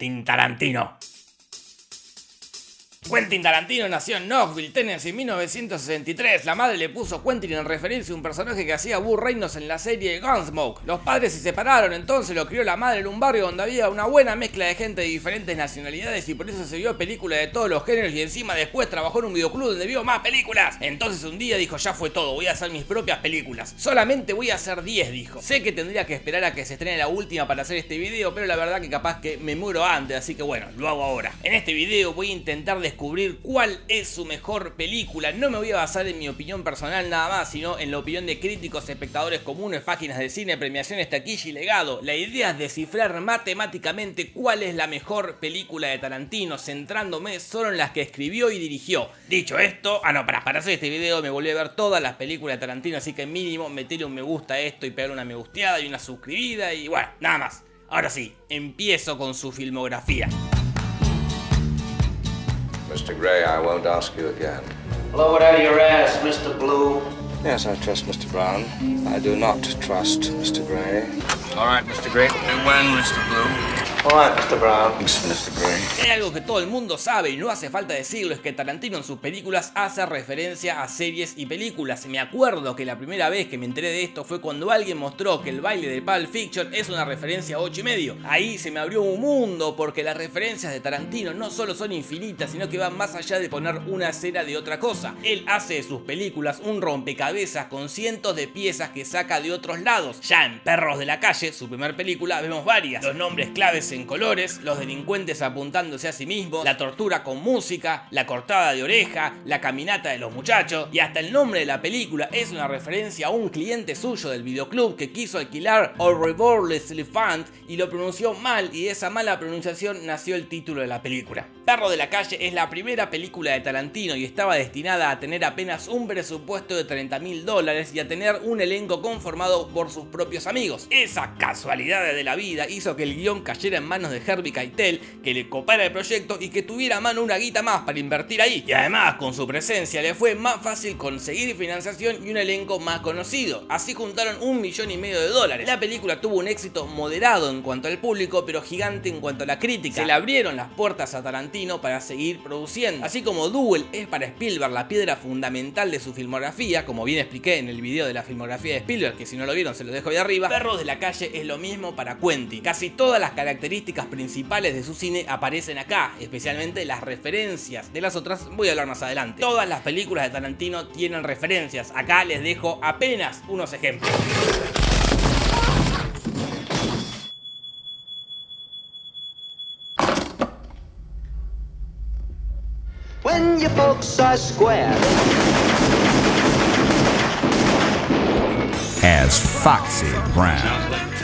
Quentin Tarantino. Quentin Tarantino nació en Knoxville, Tennessee en 1963. La madre le puso Quentin en referencia a un personaje que hacía Burr Reynolds en la serie Gunsmoke. Los padres se separaron, entonces lo crió la madre en un barrio donde había una buena mezcla de gente de diferentes nacionalidades y por eso se vio películas de todos los géneros y encima después trabajó en un videoclub donde vio más películas. Entonces un día dijo, ya fue todo, voy a hacer mis propias películas. Solamente voy a hacer 10, dijo. Sé que tendría que esperar a que se estrene la última para hacer este video, pero la verdad que capaz que me muero antes, así que bueno, lo hago ahora. En este video voy a intentar descubrir cuál es su mejor película. No me voy a basar en mi opinión personal nada más, sino en la opinión de críticos, espectadores comunes, páginas de cine, premiaciones, taquilla y legado. La idea es descifrar matemáticamente cuál es la mejor película de Tarantino, centrándome solo en las que escribió y dirigió. Dicho esto, ah no, para, para hacer este video me volví a ver todas las películas de Tarantino, así que mínimo meterle un me gusta a esto y pegar una me gusteada y una suscribida y bueno, nada más. Ahora sí, empiezo con su filmografía. Mr. Gray, I won't ask you again. Blow it out of your ass, Mr. Blue. Yes, I trust Mr. Brown. I do not trust Mr. Gray. All right, Mr. Gray. And when, Mr. Blue? Mr. Brown. Mr. Gray. Hay algo que todo el mundo sabe y no hace falta decirlo, es que Tarantino en sus películas hace referencia a series y películas. Me acuerdo que la primera vez que me enteré de esto fue cuando alguien mostró que el baile de Pulp Fiction es una referencia a 8 y medio. Ahí se me abrió un mundo porque las referencias de Tarantino no solo son infinitas, sino que van más allá de poner una escena de otra cosa. Él hace de sus películas un rompecabezas con cientos de piezas que saca de otros lados. Ya en Perros de la Calle, su primer película, vemos varias. Los nombres claves en colores, los delincuentes apuntándose a sí mismos, la tortura con música, la cortada de oreja, la caminata de los muchachos y hasta el nombre de la película es una referencia a un cliente suyo del videoclub que quiso alquilar All Revolves Elephant y lo pronunció mal y de esa mala pronunciación nació el título de la película. Perro de la Calle es la primera película de Tarantino y estaba destinada a tener apenas un presupuesto de 30 mil dólares y a tener un elenco conformado por sus propios amigos. Esa casualidad de la vida hizo que el guion cayera en manos de Herbie Keitel, que le copara el proyecto y que tuviera a mano una guita más para invertir ahí. Y además, con su presencia le fue más fácil conseguir financiación y un elenco más conocido. Así juntaron un millón y medio de dólares. La película tuvo un éxito moderado en cuanto al público, pero gigante en cuanto a la crítica. Se le abrieron las puertas a Tarantino para seguir produciendo. Así como Duel es para Spielberg la piedra fundamental de su filmografía, como bien expliqué en el video de la filmografía de Spielberg, que si no lo vieron se lo dejo ahí arriba, Perros de la Calle es lo mismo para Quentin. Casi todas las características principales de su cine aparecen acá, especialmente las referencias. De las otras voy a hablar más adelante. Todas las películas de Tarantino tienen referencias. Acá les dejo apenas unos ejemplos. When your folks are square. as Foxy Brown.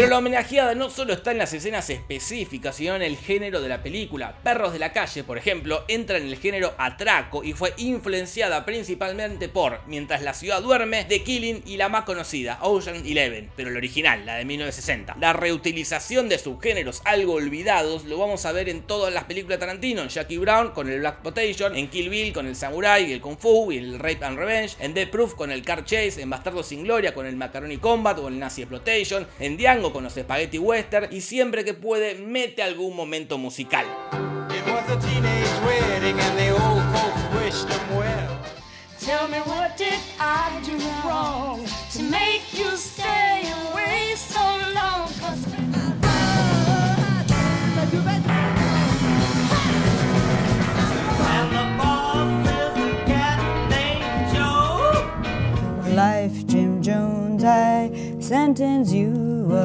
Pero la homenajeada no solo está en las escenas específicas, sino en el género de la película. Perros de la calle, por ejemplo, entra en el género atraco y fue influenciada principalmente por Mientras la ciudad duerme, The Killing y la más conocida, Ocean Eleven, pero la original, la de 1960. La reutilización de subgéneros algo olvidados lo vamos a ver en todas las películas de Tarantino, en Jackie Brown con el Black Potation, en Kill Bill con el Samurai y el Kung Fu y el Rape and Revenge, en Death Proof con el Car Chase, en Bastardo sin Gloria con el Macaroni Combat o el Nazi Exploitation, en Django con los Spaghetti Western y siempre que puede mete algún momento musical. It was a teenage wedding and the old folks wished them well. Tell me what did I do wrong to make you stay away so long? 'Cause And the boss is a cat named Joe. Life, sentence you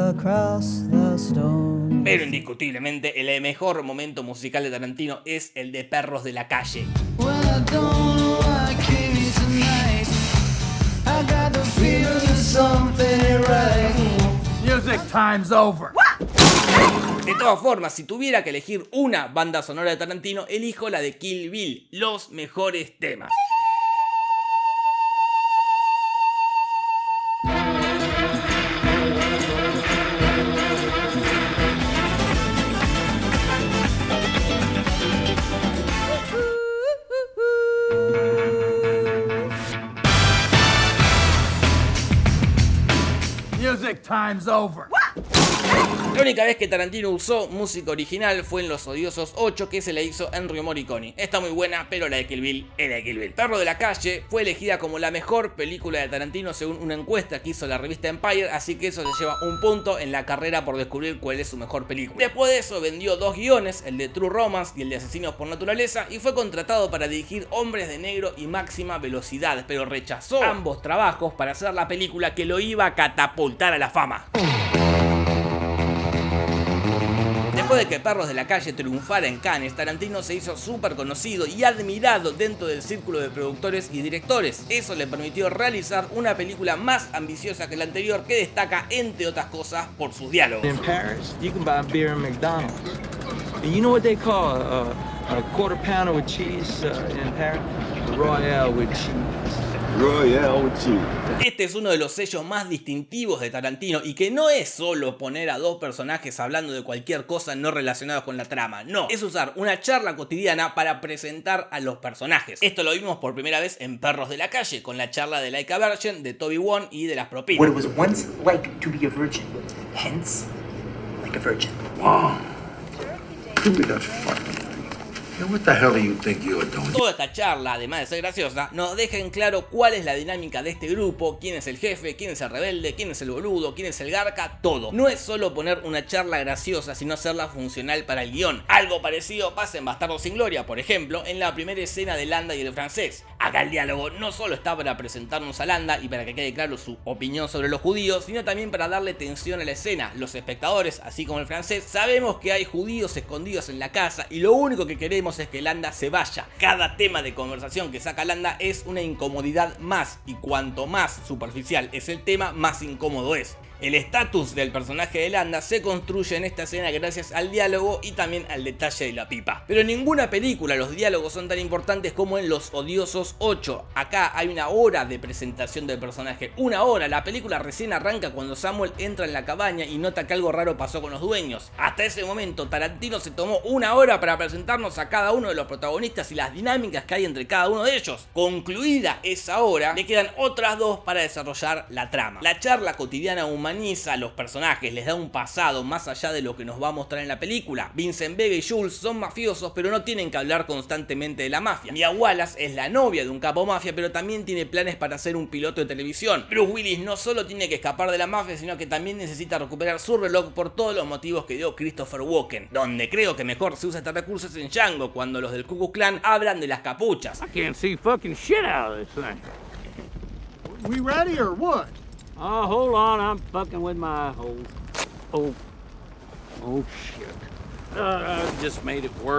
across the stone. Pero indiscutiblemente el mejor momento musical de Tarantino es el de Perros de la Calle. Well, I don't know why I came here tonight. I got Music time's over. De todas formas, si tuviera que elegir una banda sonora de Tarantino, elijo la de Kill Bill, los mejores temas. Time's over. La única vez que Tarantino usó música original fue en Los Odiosos 8 que se la hizo Enrio Morricone. Está muy buena, pero la de Kill Bill es la de Kill Bill. Perro de la Calle fue elegida como la mejor película de Tarantino según una encuesta que hizo la revista Empire, así que eso le lleva un punto en la carrera por descubrir cuál es su mejor película. Después de eso vendió dos guiones, el de True Romance y el de Asesinos por Naturaleza, y fue contratado para dirigir Hombres de Negro y Máxima Velocidad, pero rechazó ambos trabajos para hacer la película que lo iba a catapultar a la fama. Después de que Perros de la Calle triunfara en Cannes, Tarantino se hizo súper conocido y admirado dentro del círculo de productores y directores. Eso le permitió realizar una película más ambiciosa que la anterior que destaca, entre otras cosas, por sus diálogos. In Paris, you beer McDonald's. And you know what they call a quarter pounder with cheese uh, in Paris? Royale with cheese. Este es uno de los sellos más distintivos de Tarantino y que no es solo poner a dos personajes hablando de cualquier cosa no relacionada con la trama, no, es usar una charla cotidiana para presentar a los personajes. Esto lo vimos por primera vez en Perros de la Calle, con la charla de Laika Virgin, de Toby Wong y de las propinas. What it was once like to be a virgin, hence, like a virgin. Wow. Give me that fucking Toda esta charla, además de ser graciosa, nos deja en claro cuál es la dinámica de este grupo, quién es el jefe, quién es el rebelde, quién es el boludo, quién es el garca, todo. No es solo poner una charla graciosa, sino hacerla funcional para el guion. Algo parecido pasa en Bastardo sin Gloria, por ejemplo, en la primera escena de Landa y el francés. Acá el diálogo no solo está para presentarnos a Landa y para que quede claro su opinión sobre los judíos, sino también para darle tensión a la escena. Los espectadores, así como el francés, sabemos que hay judíos escondidos en la casa y lo único que queremos es que Landa se vaya. Cada tema de conversación que saca Landa es una incomodidad más y cuanto más superficial es el tema, más incómodo es. El estatus del personaje de Landa se construye en esta escena gracias al diálogo y también al detalle de la pipa. Pero en ninguna película los diálogos son tan importantes como en Los Odiosos 8. Acá hay una hora de presentación del personaje, una hora. La película recién arranca cuando Samuel entra en la cabaña y nota que algo raro pasó con los dueños. Hasta ese momento Tarantino se tomó una hora para presentarnos a cada uno de los protagonistas y las dinámicas que hay entre cada uno de ellos. Concluida esa hora, le quedan otras dos para desarrollar la trama. La charla cotidiana humaniza a los personajes, les da un pasado más allá de lo que nos va a mostrar en la película. Vincent Vega y Jules son mafiosos, pero no tienen que hablar constantemente de la mafia. Mia Wallace es la novia de un capo mafia, pero también tiene planes para ser un piloto de televisión. Bruce Willis no solo tiene que escapar de la mafia, sino que también necesita recuperar su reloj por todos los motivos que dio Christopher Walken. Donde creo que mejor se usa este recurso es en Django, cuando los del Ku Klux Klan hablan de las capuchas. I can't see fucking shit out of this thing. We ready or what? Oh, hold on, I'm fucking with my oh, oh, oh shit.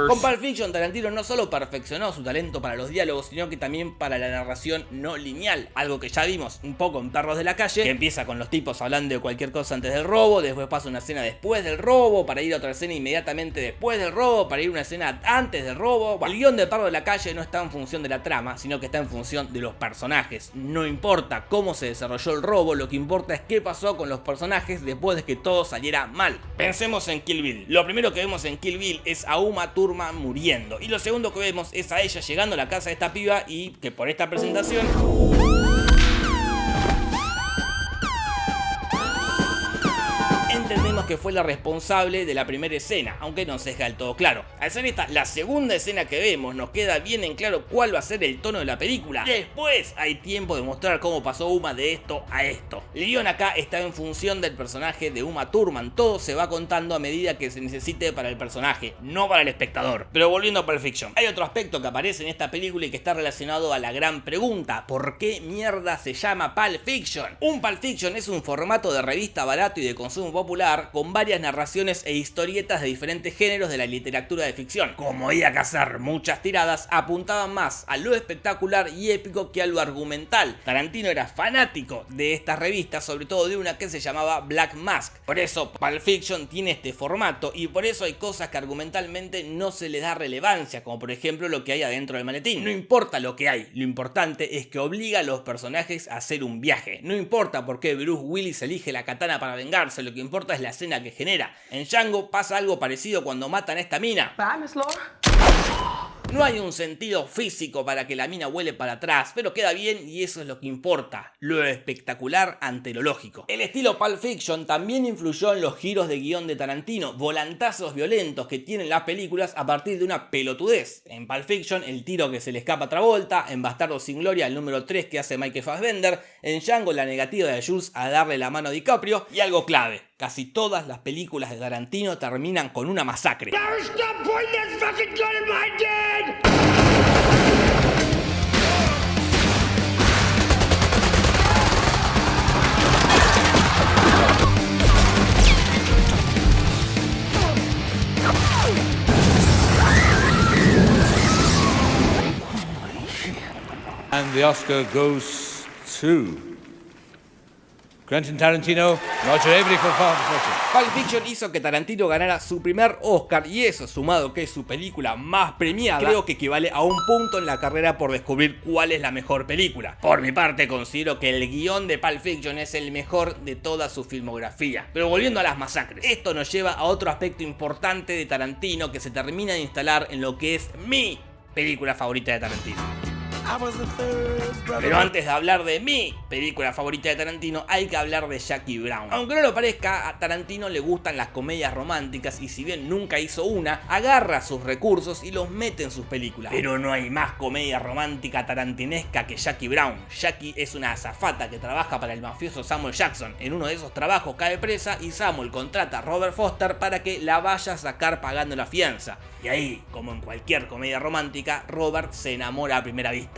Con Pulp Fiction, Tarantino no solo perfeccionó su talento para los diálogos, sino que también para la narración no lineal, algo que ya vimos un poco en Perros de la Calle, que empieza con los tipos hablando de cualquier cosa antes del robo, después pasa una escena después del robo, para ir a otra escena inmediatamente después del robo, para ir a una escena antes del robo. El guion de Perros de la Calle no está en función de la trama, sino que está en función de los personajes. No importa cómo se desarrolló el robo, lo que importa es qué pasó con los personajes después de que todo saliera mal. Pensemos en Kill Bill. Lo primero que vemos en Kill Bill es a Uma Thurman muriendo. Y lo segundo que vemos es a ella llegando a la casa de esta piba y que por esta presentación... que fue la responsable de la primera escena, aunque no se deja del todo claro. Al ser esta la segunda escena que vemos, nos queda bien en claro cuál va a ser el tono de la película. Después hay tiempo de mostrar cómo pasó Uma de esto a esto. El guion acá está en función del personaje de Uma Thurman, todo se va contando a medida que se necesite para el personaje, no para el espectador. Pero volviendo a Pulp Fiction, hay otro aspecto que aparece en esta película y que está relacionado a la gran pregunta, ¿por qué mierda se llama Pulp Fiction? Un Pulp Fiction es un formato de revista barato y de consumo popular con varias narraciones e historietas de diferentes géneros de la literatura de ficción. Como iba a cazar muchas tiradas, apuntaban más a lo espectacular y épico que a lo argumental. Tarantino era fanático de estas revistas, sobre todo de una que se llamaba Black Mask. Por eso Pulp Fiction tiene este formato y por eso hay cosas que argumentalmente no se les da relevancia, como por ejemplo lo que hay adentro del maletín. No importa lo que hay, lo importante es que obliga a los personajes a hacer un viaje. No importa por qué Bruce Willis elige la katana para vengarse, lo que importa es la escena que genera. En Django pasa algo parecido cuando matan a esta mina. No hay un sentido físico para que la mina huele para atrás, pero queda bien y eso es lo que importa, lo espectacular ante lo lógico. El estilo Pulp Fiction también influyó en los giros de guion de Tarantino, volantazos violentos que tienen las películas a partir de una pelotudez. En Pulp Fiction el tiro que se le escapa a Travolta, en Bastardo sin Gloria el número 3 que hace Michael Fassbender, en Django la negativa de Jules a darle la mano a DiCaprio y algo clave, casi todas las películas de Tarantino terminan con una masacre. And the Oscar goes to Quentin Tarantino, Roger Avery for. Pulp Fiction hizo que Tarantino ganara su primer Oscar y eso, sumado que es su película más premiada, creo que equivale a un punto en la carrera por descubrir cuál es la mejor película. Por mi parte, considero que el guion de Pulp Fiction es el mejor de toda su filmografía. Pero volviendo a las masacres, esto nos lleva a otro aspecto importante de Tarantino que se termina de instalar en lo que es mi película favorita de Tarantino. Pero antes de hablar de mi película favorita de Tarantino, hay que hablar de Jackie Brown. Aunque no lo parezca, a Tarantino le gustan las comedias románticas y si bien nunca hizo una, agarra sus recursos y los mete en sus películas. Pero no hay más comedia romántica tarantinesca que Jackie Brown. Jackie es una azafata que trabaja para el mafioso Samuel Jackson. En uno de esos trabajos cae presa y Samuel contrata a Robert Foster para que la vaya a sacar pagando la fianza. Y ahí, como en cualquier comedia romántica, Robert se enamora a primera vista.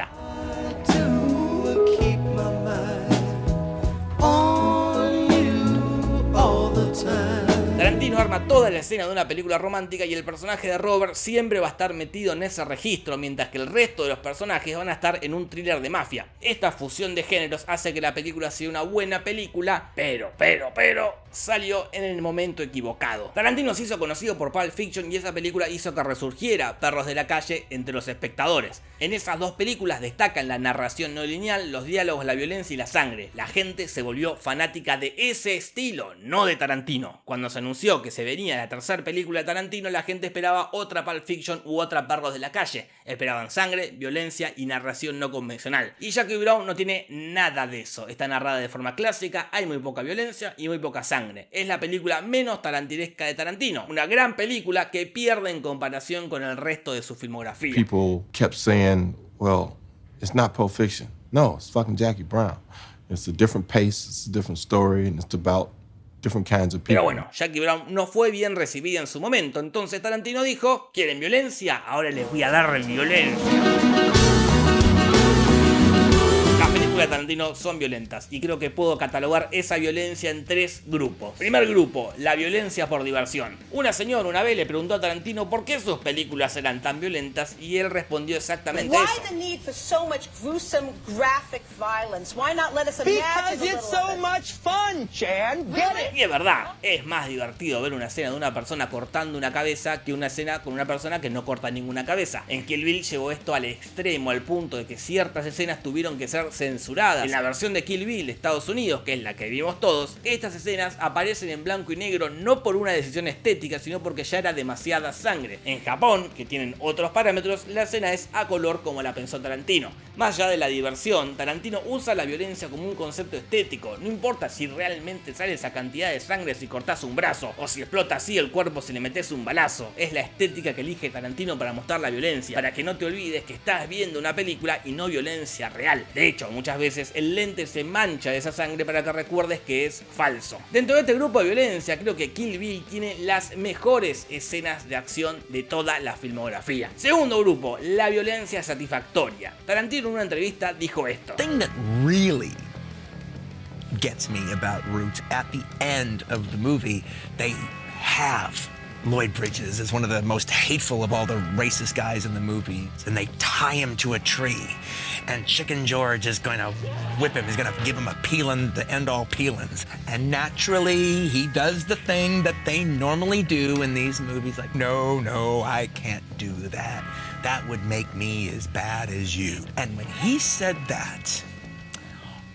Tarantino arma toda la escena de una película romántica y el personaje de Robert siempre va a estar metido en ese registro, mientras que el resto de los personajes van a estar en un thriller de mafia. Esta fusión de géneros hace que la película sea una buena película, pero, pero, pero, salió en el momento equivocado. Tarantino se hizo conocido por Pulp Fiction y esa película hizo que resurgiera Perros de la Calle entre los espectadores. En esas dos películas destacan la narración no lineal, los diálogos, la violencia y la sangre. La gente se volvió fanática de ese estilo, no de Tarantino. Cuando se anunció que se venía la tercera película de Tarantino, la gente esperaba otra Pulp Fiction u otra Perros de la Calle. Esperaban sangre, violencia y narración no convencional. Y Jackie Brown no tiene nada de eso. Está narrada de forma clásica, hay muy poca violencia y muy poca sangre. Es la película menos tarantinesca de Tarantino. Una gran película que pierde en comparación con el resto de su filmografía. People kept saying, well, it's not Pulp Fiction. No, it's fucking Jackie Brown. It's a different pace, it's a different story, and it's about different kinds of people. Pero bueno, Jackie Brown no fue bien recibida en su momento, entonces Tarantino dijo, ¿quieren violencia? Ahora les voy a dar violencia. Las películas de Tarantino son violentas y creo que puedo catalogar esa violencia en tres grupos. Primer grupo, la violencia por diversión. Una señora una vez le preguntó a Tarantino por qué sus películas eran tan violentas y él respondió exactamente Why eso. the need for so much gruesome graphic violence? Why not let us imagine Because a it's little so of it? much fun, Chan. Get it? Y es verdad, es más divertido ver una escena de una persona cortando una cabeza que una escena con una persona que no corta ninguna cabeza. En Kill Bill llevó esto al extremo, al punto de que ciertas escenas tuvieron que ser censuradas. En la versión de Kill Bill de Estados Unidos, que es la que vimos todos, estas escenas aparecen en blanco y negro no por una decisión estética, sino porque ya era demasiada sangre. En Japón, que tienen otros parámetros, la escena es a color como la pensó Tarantino. Más allá de la diversión, Tarantino usa la violencia como un concepto estético. No importa si realmente sale esa cantidad de sangre si cortas un brazo, o si explota así el cuerpo si le metes un balazo. Es la estética que elige Tarantino para mostrar la violencia, para que no te olvides que estás viendo una película y no violencia real. De hecho, muchas veces el lente se mancha de esa sangre para que recuerdes que es falso. Dentro de este grupo de violencia, creo que Kill Bill tiene las mejores escenas de acción de toda la filmografía. Segundo grupo, la violencia satisfactoria. Tarantino en una entrevista dijo esto. gets me about Roots, at the end of the movie, they have Lloyd Bridges is one of the most hateful of all the racist guys in the movie, and they tie him to a tree. And Chicken George is going to whip him. He's going to give him a peeling the end all peelings. And naturally, he does the thing that they normally do in these movies like, no, no, I can't do that. That would make me as bad as you. And when he said that,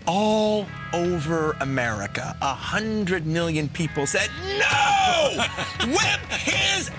all over America, a hundred million people said, no! Whip his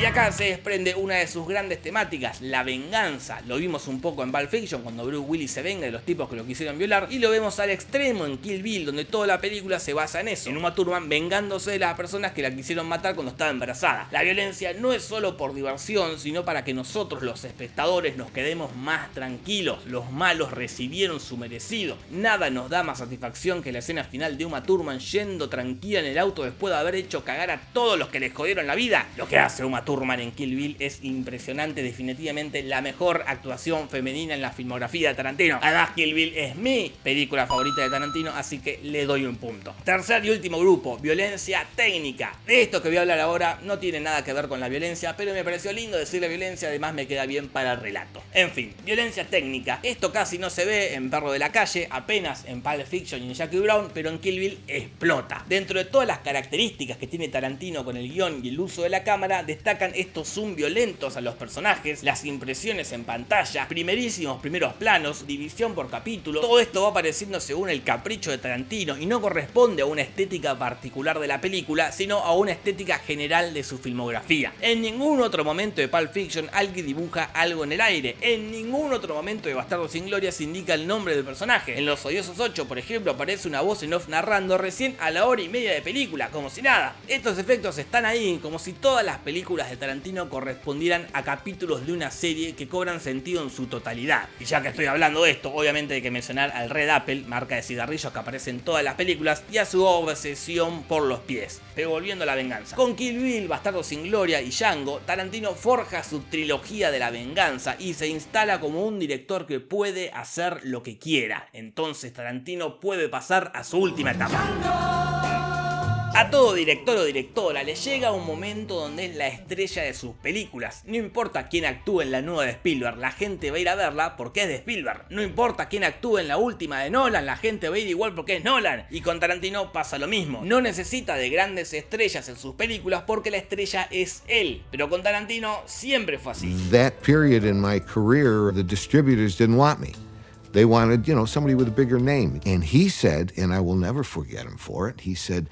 Y acá se desprende una de sus grandes temáticas, la venganza. Lo vimos un poco en Pulp Fiction cuando Bruce Willis se venga de los tipos que lo quisieron violar. Y lo vemos al extremo en Kill Bill, donde toda la película se basa en eso. En Uma Thurman vengándose de las personas que la quisieron matar cuando estaba embarazada. La violencia no es solo por diversión, sino para que nosotros los espectadores nos quedemos más tranquilos. Los malos recibieron su merecido. Nada nos da más satisfacción que la escena final de Uma Thurman yendo tranquila en el auto después de haber hecho cagar a todos los que les jodieron la vida. Lo que hace Uma Thurman en Kill Bill es impresionante, definitivamente la mejor actuación femenina en la filmografía de Tarantino. Además Kill Bill es mi película favorita de Tarantino, así que le doy un punto. Tercer y último grupo, violencia técnica. De esto que voy a hablar ahora no tiene nada que ver con la violencia, pero me pareció lindo decir la violencia, además me queda bien para el relato. En fin, violencia técnica. Esto casi no se ve en Perro de la Calle, apenas en Pulp Fiction y en Jackie Brown, pero en Kill Bill explota. Dentro de todas las características que tiene Tarantino con el guion y el uso de la cámara, destacan estos zoom violentos a los personajes, las impresiones en pantalla, primerísimos primeros planos, división por capítulo. Todo esto va apareciendo según el capricho de Tarantino y no corresponde a una estética particular de la película, sino a una estética general de su filmografía. En ningún otro momento de Pulp Fiction alguien dibuja algo en el aire. En ningún otro momento de Bastardo sin Gloria se indica el nombre del personaje. En Los Odiosos 8, por ejemplo, aparece una voz en off narrando recién a la hora y media de película, como si nada. Estos efectos están ahí, como si todas las películas de Tarantino correspondieran a capítulos de una serie que cobran sentido en su totalidad. Y ya que estoy hablando de esto, obviamente hay que mencionar al Red Apple, marca de cigarrillos que aparece en todas las películas, y a su obsesión por los pies. Pero volviendo a la venganza. Con Kill Bill, Bastardo sin Gloria y Django, Tarantino forja su trilogía de la venganza y se instala como un director que puede hacer lo que quiera. Entonces Tarantino puede pasar a su última etapa. A todo director o directora le llega un momento donde es la estrella de sus películas. No importa quién actúe en la nueva de Spielberg, la gente va a ir a verla porque es de Spielberg. No importa quién actúe en la última de Nolan, la gente va a ir igual porque es Nolan. Y con Tarantino pasa lo mismo. No necesita de grandes estrellas en sus películas porque la estrella es él. Pero con Tarantino siempre fue así. That period in my career, the distributors didn't want me. They wanted, you know, somebody with a bigger name. And he said, and I will never forget him for it, he said,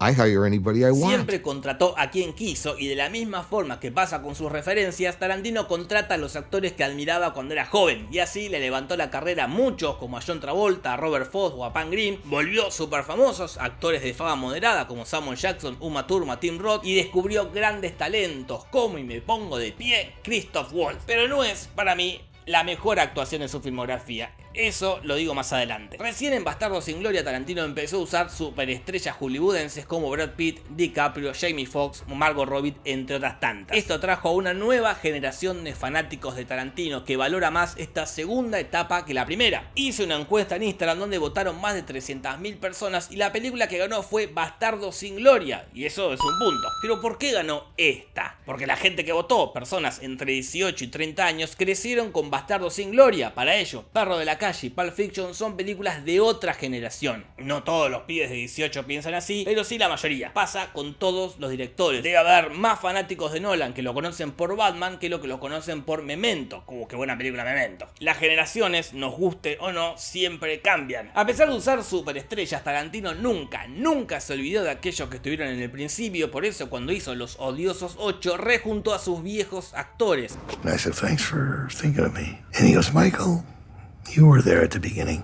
I hire anybody I want. Siempre contrató a quien quiso y de la misma forma que pasa con sus referencias, Tarantino contrata a los actores que admiraba cuando era joven y así le levantó la carrera a muchos como a John Travolta, a Robert Foss o a Pan Green, volvió super famosos, actores de fama moderada como Samuel Jackson, Uma Thurman, Tim Roth y descubrió grandes talentos como y me pongo de pie Christoph Waltz. Pero no es para mí la mejor actuación en su filmografía. Eso lo digo más adelante. Recién en Bastardo sin Gloria Tarantino empezó a usar superestrellas hollywoodenses como Brad Pitt, DiCaprio, Jamie Foxx, Margot Robbie, entre otras tantas. Esto trajo a una nueva generación de fanáticos de Tarantino que valora más esta segunda etapa que la primera. Hice una encuesta en Instagram donde votaron más de 300.000 personas y la película que ganó fue Bastardo sin Gloria. Y eso es un punto. Pero ¿por qué ganó esta? Porque la gente que votó, personas entre 18 y 30 años, crecieron con Bastardo sin Gloria. Para ellos, Perro de la Calle y Pulp Fiction son películas de otra generación. No todos los pibes de 18 piensan así, pero sí la mayoría. Pasa con todos los directores. Debe haber más fanáticos de Nolan que lo conocen por Batman que lo que lo conocen por Memento. Como que buena película Memento. Las generaciones, nos guste o no, siempre cambian. A pesar de usar superestrellas, Tarantino nunca, nunca se olvidó de aquellos que estuvieron en el principio. Por eso cuando hizo Los Odiosos 8, rejuntó a sus viejos actores. Thanks for thinking of me. And Michael, you were there at the beginning.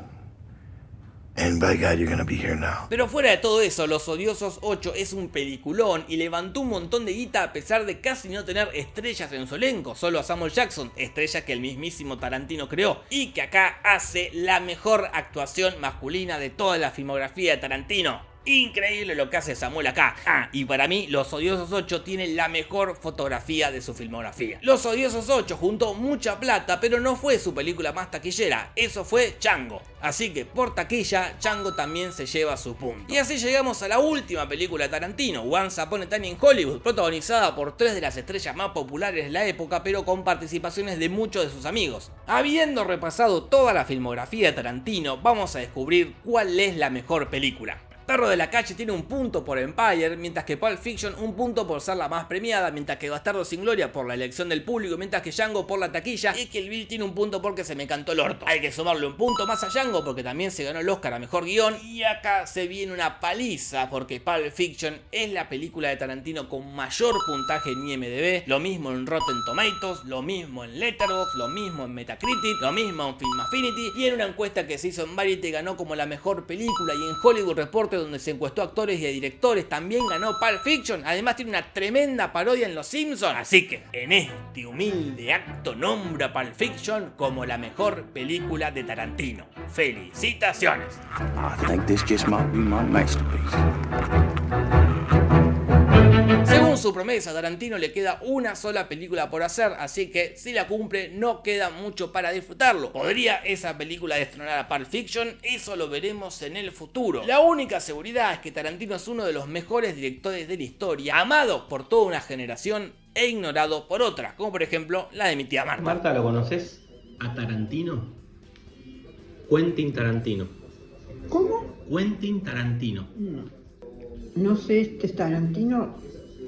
And by God, you're be here now. Pero fuera de todo eso, Los Odiosos 8 es un peliculón y levantó un montón de guita a pesar de casi no tener estrellas en su elenco, solo a Samuel Jackson, estrella que el mismísimo Tarantino creó, y que acá hace la mejor actuación masculina de toda la filmografía de Tarantino. Increíble lo que hace Samuel acá. Ah, y para mí, Los Odiosos 8 tiene la mejor fotografía de su filmografía. Los Odiosos 8 juntó mucha plata, pero no fue su película más taquillera, eso fue Chango. Así que por taquilla, Chango también se lleva su punto. Y así llegamos a la última película de Tarantino, Once Upon a Time in Hollywood, protagonizada por tres de las estrellas más populares de la época, pero con participaciones de muchos de sus amigos. Habiendo repasado toda la filmografía de Tarantino, vamos a descubrir cuál es la mejor película. Perro de la Calle tiene un punto por Empire, mientras que Pulp Fiction un punto por ser la más premiada, mientras que Bastardo sin Gloria por la elección del público, mientras que Django por la taquilla y que el Bill tiene un punto porque se me cantó el orto. Hay que sumarle un punto más a Django porque también se ganó el Oscar a Mejor Guión y acá se viene una paliza porque Pulp Fiction es la película de Tarantino con mayor puntaje en IMDb, lo mismo en Rotten Tomatoes, lo mismo en Letterboxd, lo mismo en Metacritic, lo mismo en Film Affinity y en una encuesta que se hizo en Variety ganó como la mejor película y en Hollywood Reporter donde se encuestó a actores y a directores, también ganó Pulp Fiction, además tiene una tremenda parodia en Los Simpsons, así que en este humilde acto nombro a Pulp Fiction como la mejor película de Tarantino. ¡Felicitaciones! Según su promesa, a Tarantino le queda una sola película por hacer, así que si la cumple no queda mucho para disfrutarlo. ¿Podría esa película destronar a Pulp Fiction? Eso lo veremos en el futuro. La única seguridad es que Tarantino es uno de los mejores directores de la historia, amado por toda una generación e ignorado por otra, como por ejemplo la de mi tía Marta. Marta, ¿lo conoces? ¿A Tarantino? Quentin Tarantino. ¿Cómo? Quentin Tarantino. No. No sé, este Tarantino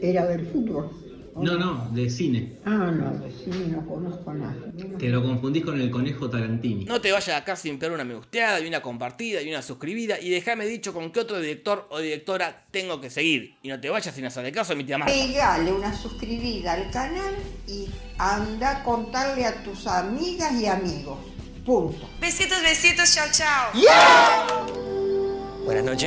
era del fútbol. No, no, de cine. Ah, no, de cine no conozco a nadie. Te lo confundís con el conejo Tarantini. No te vayas acá sin pegar una me gusteada y una compartida y una suscribida y déjame dicho con qué otro director o directora tengo que seguir. Y no te vayas sin hacerle caso a mi tía Marta. Pegale una suscribida al canal y anda a contarle a tus amigas y amigos. Punto. Besitos, besitos, chao, chao. Buenas noches.